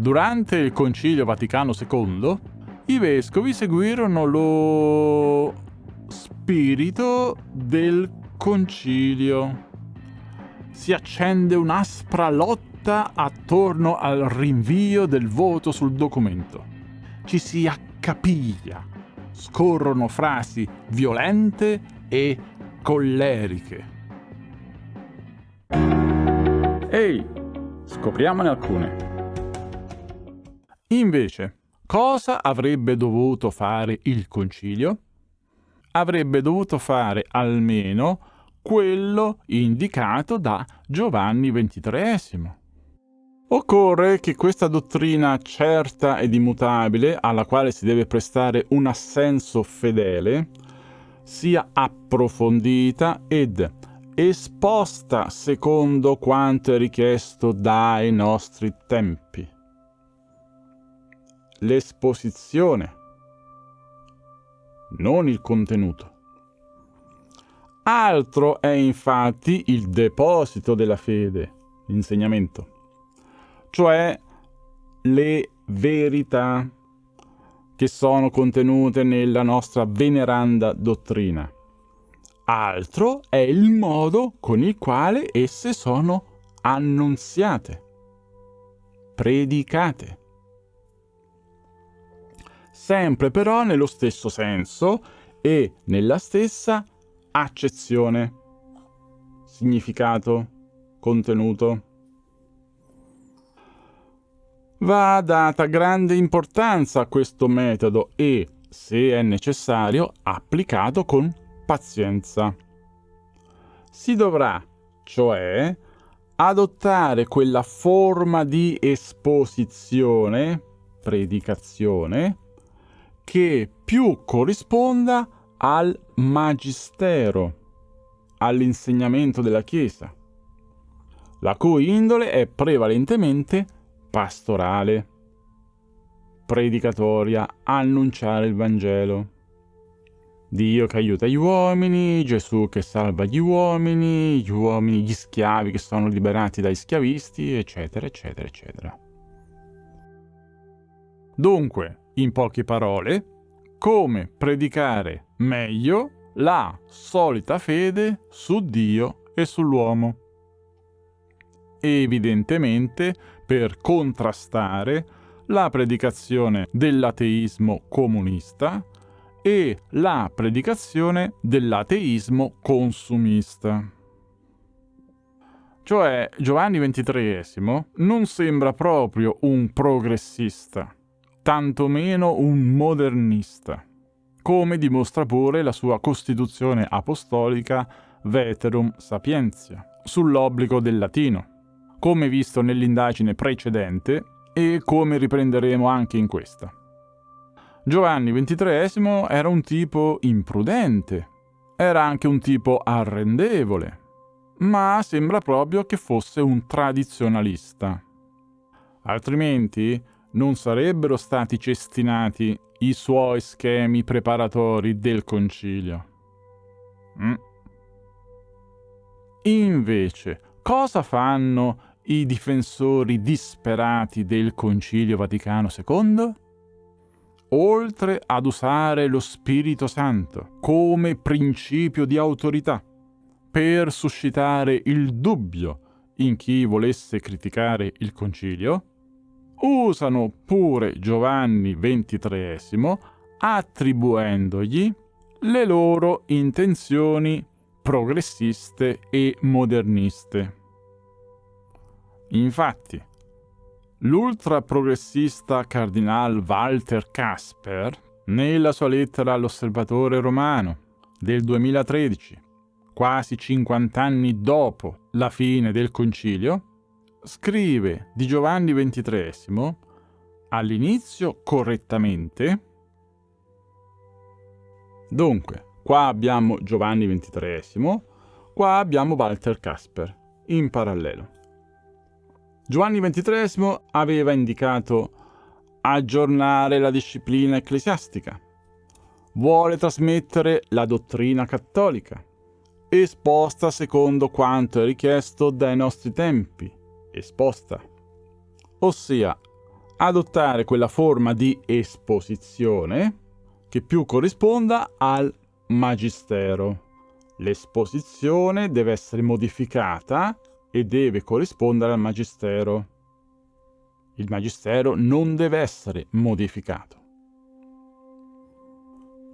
Durante il Concilio Vaticano II, i vescovi seguirono lo spirito del concilio. Si accende un'aspra lotta attorno al rinvio del voto sul documento. Ci si accapiglia, scorrono frasi violente e colleriche. Ehi, scopriamone alcune. Invece, cosa avrebbe dovuto fare il concilio? Avrebbe dovuto fare almeno quello indicato da Giovanni XXIII. Occorre che questa dottrina certa ed immutabile, alla quale si deve prestare un assenso fedele, sia approfondita ed esposta secondo quanto è richiesto dai nostri tempi l'esposizione, non il contenuto. Altro è infatti il deposito della fede, l'insegnamento, cioè le verità che sono contenute nella nostra veneranda dottrina. Altro è il modo con il quale esse sono annunziate, predicate sempre però nello stesso senso e nella stessa accezione, significato, contenuto. Va data grande importanza a questo metodo e, se è necessario, applicato con pazienza. Si dovrà, cioè, adottare quella forma di esposizione, predicazione, che più corrisponda al magistero, all'insegnamento della Chiesa, la cui indole è prevalentemente pastorale, predicatoria, annunciare il Vangelo. Dio che aiuta gli uomini, Gesù che salva gli uomini, gli uomini, gli schiavi che sono liberati dai schiavisti, eccetera, eccetera, eccetera. Dunque, in poche parole, come predicare meglio la solita fede su Dio e sull'uomo. Evidentemente per contrastare la predicazione dell'ateismo comunista e la predicazione dell'ateismo consumista. Cioè Giovanni XXIII non sembra proprio un progressista tantomeno un modernista, come dimostra pure la sua Costituzione apostolica Veterum Sapientia, sull'obbligo del latino, come visto nell'indagine precedente e come riprenderemo anche in questa. Giovanni XXIII era un tipo imprudente, era anche un tipo arrendevole, ma sembra proprio che fosse un tradizionalista. Altrimenti non sarebbero stati cestinati i suoi schemi preparatori del concilio. Mm. Invece, cosa fanno i difensori disperati del Concilio Vaticano II? Oltre ad usare lo Spirito Santo come principio di autorità per suscitare il dubbio in chi volesse criticare il concilio, usano pure Giovanni XXIII attribuendogli le loro intenzioni progressiste e moderniste. Infatti, l'ultraprogressista cardinal Walter Casper, nella sua lettera all'Osservatore romano del 2013, quasi 50 anni dopo la fine del concilio, scrive di Giovanni XXIII all'inizio correttamente. Dunque, qua abbiamo Giovanni XXIII, qua abbiamo Walter Casper, in parallelo. Giovanni XXIII aveva indicato aggiornare la disciplina ecclesiastica, vuole trasmettere la dottrina cattolica, esposta secondo quanto è richiesto dai nostri tempi, esposta, ossia adottare quella forma di esposizione che più corrisponda al magistero. L'esposizione deve essere modificata e deve corrispondere al magistero. Il magistero non deve essere modificato.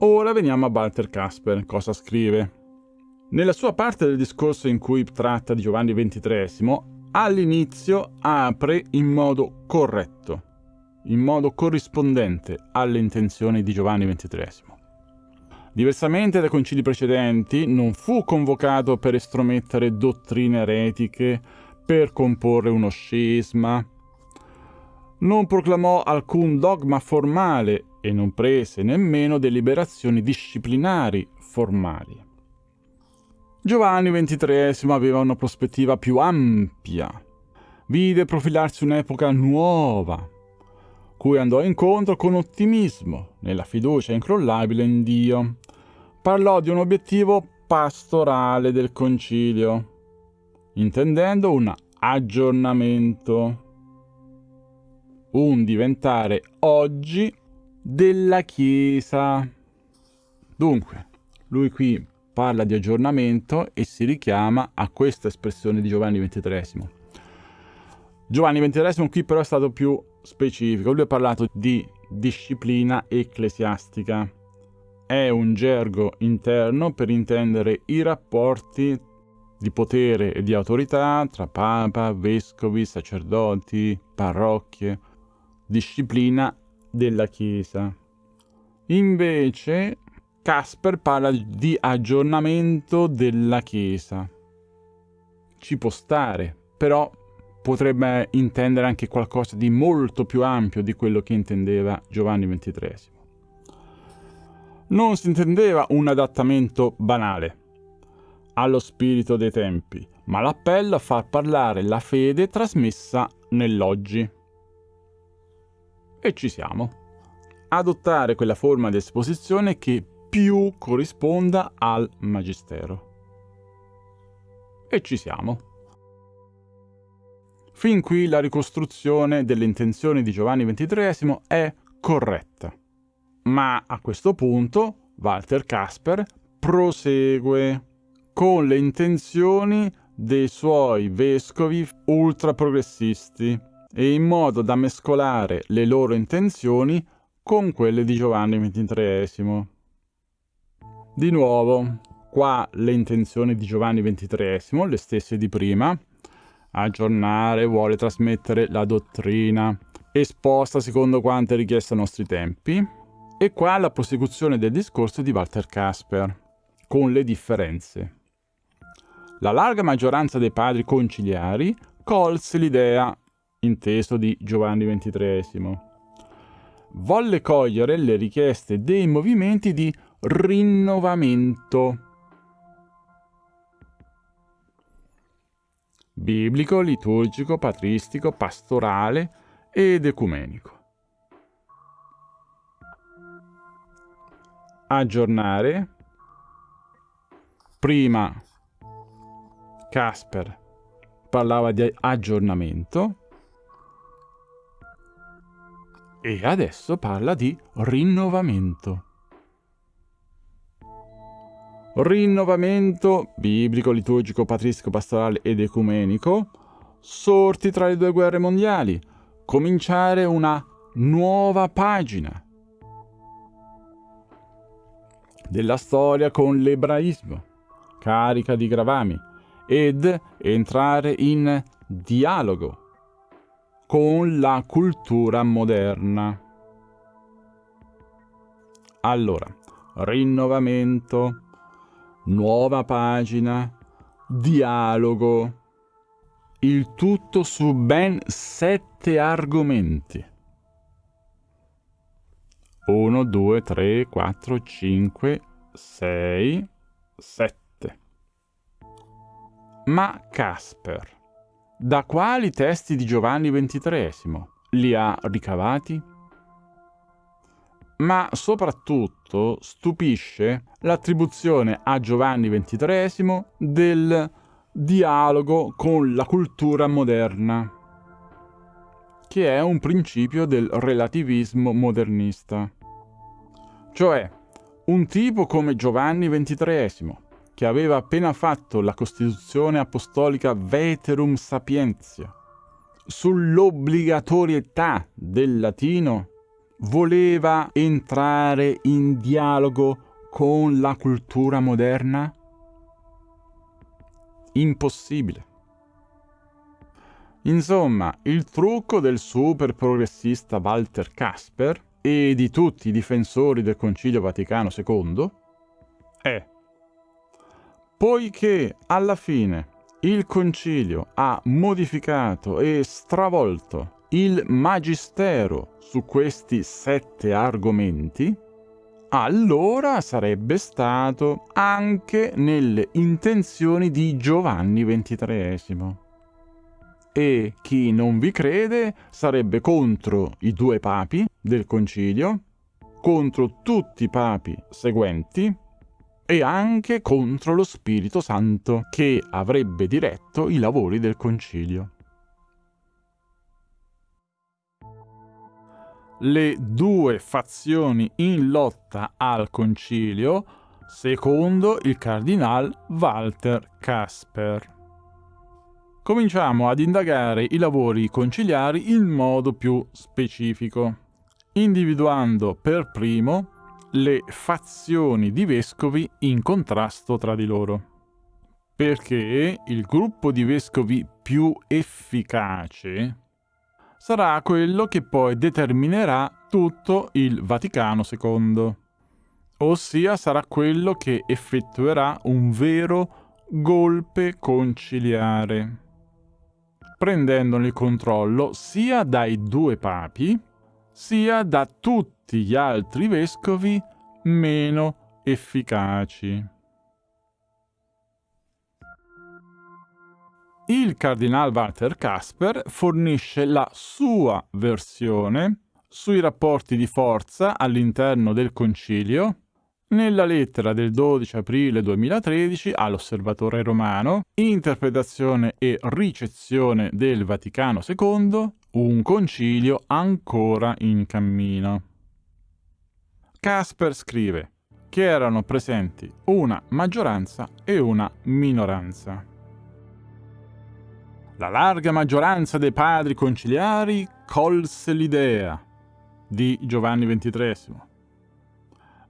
Ora veniamo a Walter Casper, cosa scrive. Nella sua parte del discorso in cui tratta di Giovanni XXIII, all'inizio apre in modo corretto, in modo corrispondente alle intenzioni di Giovanni XXIII. Diversamente dai concili precedenti, non fu convocato per estromettere dottrine eretiche, per comporre uno scisma, non proclamò alcun dogma formale e non prese nemmeno deliberazioni disciplinari formali. Giovanni XXIII aveva una prospettiva più ampia. Vide profilarsi un'epoca nuova, cui andò incontro con ottimismo, nella fiducia incrollabile in Dio. Parlò di un obiettivo pastorale del concilio, intendendo un aggiornamento, un diventare oggi della Chiesa. Dunque, lui qui parla di aggiornamento e si richiama a questa espressione di Giovanni XXIII. Giovanni XXIII qui però è stato più specifico, lui ha parlato di disciplina ecclesiastica. È un gergo interno per intendere i rapporti di potere e di autorità tra papa, vescovi, sacerdoti, parrocchie, disciplina della Chiesa. Invece Casper parla di aggiornamento della Chiesa. Ci può stare, però potrebbe intendere anche qualcosa di molto più ampio di quello che intendeva Giovanni XXIII. Non si intendeva un adattamento banale allo spirito dei tempi, ma l'appello a far parlare la fede trasmessa nell'oggi e ci siamo. Adottare quella forma di esposizione che più corrisponda al magistero. E ci siamo. Fin qui la ricostruzione delle intenzioni di Giovanni XXIII è corretta. Ma a questo punto Walter Casper prosegue con le intenzioni dei suoi vescovi ultraprogressisti e in modo da mescolare le loro intenzioni con quelle di Giovanni XXIII. Di nuovo, qua le intenzioni di Giovanni XXIII, le stesse di prima, aggiornare, vuole trasmettere la dottrina esposta secondo quanto è richiesto ai nostri tempi, e qua la prosecuzione del discorso di Walter Casper, con le differenze. La larga maggioranza dei padri conciliari colse l'idea inteso di Giovanni XXIII. Volle cogliere le richieste dei movimenti di rinnovamento biblico, liturgico, patristico, pastorale ed ecumenico. Aggiornare. Prima Casper parlava di aggiornamento e adesso parla di rinnovamento. Rinnovamento biblico, liturgico, patristico, pastorale ed ecumenico, sorti tra le due guerre mondiali, cominciare una nuova pagina della storia con l'ebraismo, carica di gravami, ed entrare in dialogo con la cultura moderna. Allora, rinnovamento, nuova pagina, dialogo, il tutto su ben sette argomenti. 1, 2, 3, 4, 5, 6, 7. Ma Casper da quali testi di Giovanni XXIII li ha ricavati? Ma soprattutto stupisce l'attribuzione a Giovanni XXIII del dialogo con la cultura moderna, che è un principio del relativismo modernista. Cioè, un tipo come Giovanni XXIII, che aveva appena fatto la Costituzione Apostolica Veterum Sapientia, sull'obbligatorietà del latino, voleva entrare in dialogo con la cultura moderna? Impossibile. Insomma, il trucco del super progressista Walter Casper e di tutti i difensori del Concilio Vaticano II è, poiché alla fine il Concilio ha modificato e stravolto il magistero su questi sette argomenti, allora sarebbe stato anche nelle intenzioni di Giovanni XXIII. E chi non vi crede sarebbe contro i due papi del concilio, contro tutti i papi seguenti e anche contro lo Spirito Santo che avrebbe diretto i lavori del concilio. Le due fazioni in lotta al concilio, secondo il cardinal Walter Casper. Cominciamo ad indagare i lavori conciliari in modo più specifico, individuando per primo le fazioni di vescovi in contrasto tra di loro. Perché il gruppo di vescovi più efficace sarà quello che poi determinerà tutto il Vaticano II, ossia sarà quello che effettuerà un vero golpe conciliare, prendendone il controllo sia dai due papi, sia da tutti gli altri vescovi meno efficaci. Il cardinal Walter Casper fornisce la sua versione sui rapporti di forza all'interno del concilio nella lettera del 12 aprile 2013 all'Osservatore Romano, interpretazione e ricezione del Vaticano II, un concilio ancora in cammino. Casper scrive che erano presenti una maggioranza e una minoranza. La larga maggioranza dei padri conciliari colse l'idea di Giovanni XXIII.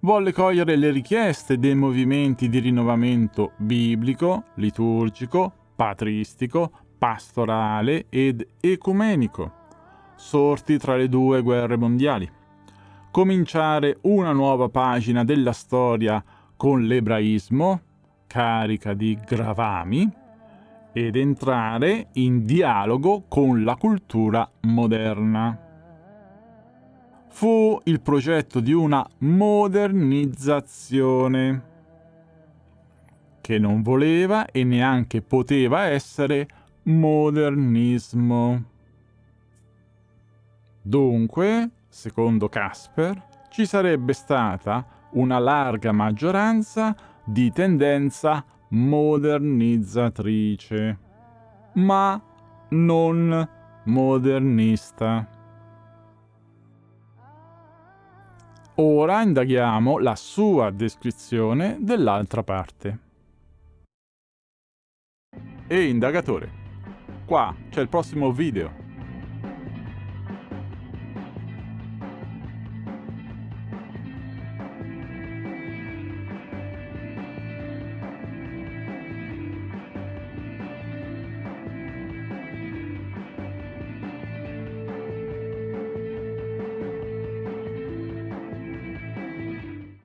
Volle cogliere le richieste dei movimenti di rinnovamento biblico, liturgico, patristico, pastorale ed ecumenico, sorti tra le due guerre mondiali. Cominciare una nuova pagina della storia con l'ebraismo, carica di gravami, ed entrare in dialogo con la cultura moderna. Fu il progetto di una modernizzazione che non voleva e neanche poteva essere modernismo. Dunque, secondo Casper, ci sarebbe stata una larga maggioranza di tendenza modernizzatrice, ma non modernista. Ora indaghiamo la sua descrizione dell'altra parte. E indagatore, qua c'è il prossimo video.